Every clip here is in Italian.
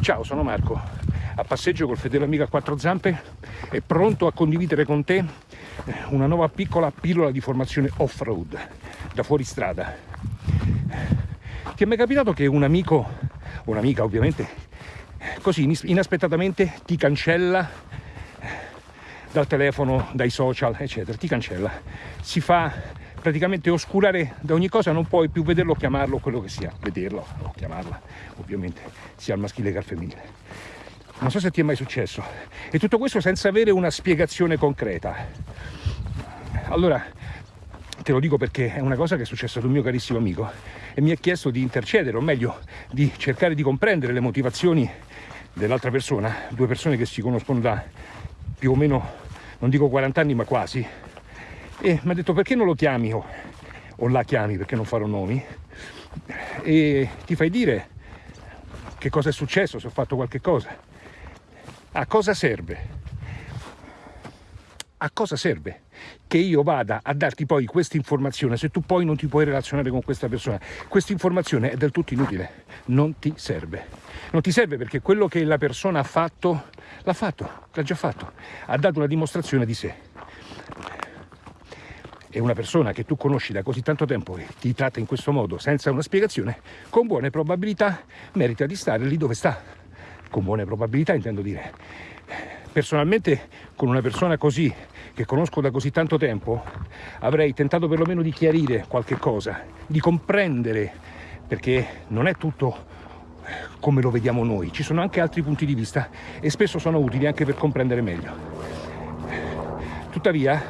Ciao, sono Marco, a passeggio col fedele amico a quattro zampe e pronto a condividere con te eh, una nuova piccola pillola di formazione off-road, da fuori strada. Ti è capitato che un amico, un'amica ovviamente, così inaspettatamente ti cancella dal telefono, dai social, eccetera, ti cancella, si fa praticamente oscurare da ogni cosa, non puoi più vederlo chiamarlo quello che sia, vederlo o chiamarla, ovviamente, sia al maschile che al femminile. Non so se ti è mai successo. E tutto questo senza avere una spiegazione concreta. Allora, te lo dico perché è una cosa che è successa ad un mio carissimo amico e mi ha chiesto di intercedere, o meglio, di cercare di comprendere le motivazioni dell'altra persona, due persone che si conoscono da più o meno, non dico 40 anni, ma quasi, e mi ha detto perché non lo chiami o, o la chiami perché non farò nomi e ti fai dire che cosa è successo, se ho fatto qualche cosa. A cosa serve? A cosa serve che io vada a darti poi questa informazione se tu poi non ti puoi relazionare con questa persona? Questa informazione è del tutto inutile, non ti serve. Non ti serve perché quello che la persona ha fatto, l'ha fatto, l'ha già fatto, ha dato una dimostrazione di sé e una persona che tu conosci da così tanto tempo e ti tratta in questo modo senza una spiegazione, con buone probabilità merita di stare lì dove sta. Con buone probabilità intendo dire. Personalmente con una persona così, che conosco da così tanto tempo, avrei tentato perlomeno di chiarire qualche cosa, di comprendere, perché non è tutto come lo vediamo noi, ci sono anche altri punti di vista e spesso sono utili anche per comprendere meglio. Tuttavia,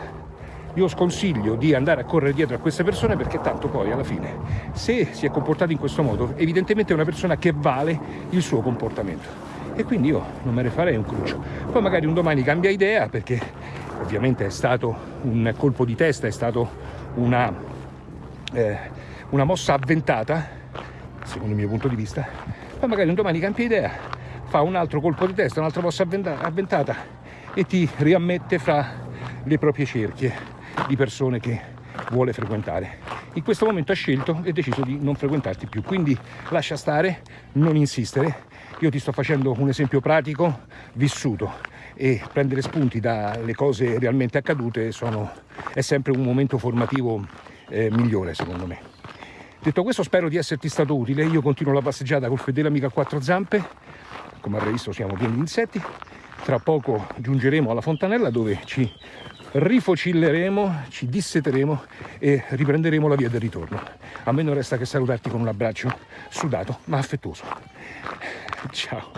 io sconsiglio di andare a correre dietro a queste persone perché tanto poi alla fine se si è comportato in questo modo evidentemente è una persona che vale il suo comportamento. E quindi io non me ne farei un cruccio. Poi magari un domani cambia idea perché ovviamente è stato un colpo di testa è stato una, eh, una mossa avventata secondo il mio punto di vista poi magari un domani cambia idea fa un altro colpo di testa un'altra mossa avventata e ti riammette fra le proprie cerchie di persone che vuole frequentare. In questo momento ha scelto e deciso di non frequentarti più, quindi lascia stare, non insistere. Io ti sto facendo un esempio pratico, vissuto e prendere spunti dalle cose realmente accadute sono, è sempre un momento formativo eh, migliore secondo me. Detto questo spero di esserti stato utile, io continuo la passeggiata col fedele amico a quattro zampe, come avrei visto siamo pieni di insetti, tra poco giungeremo alla fontanella dove ci rifocilleremo, ci disseteremo e riprenderemo la via del ritorno. A me non resta che salutarti con un abbraccio sudato ma affettuoso. Ciao.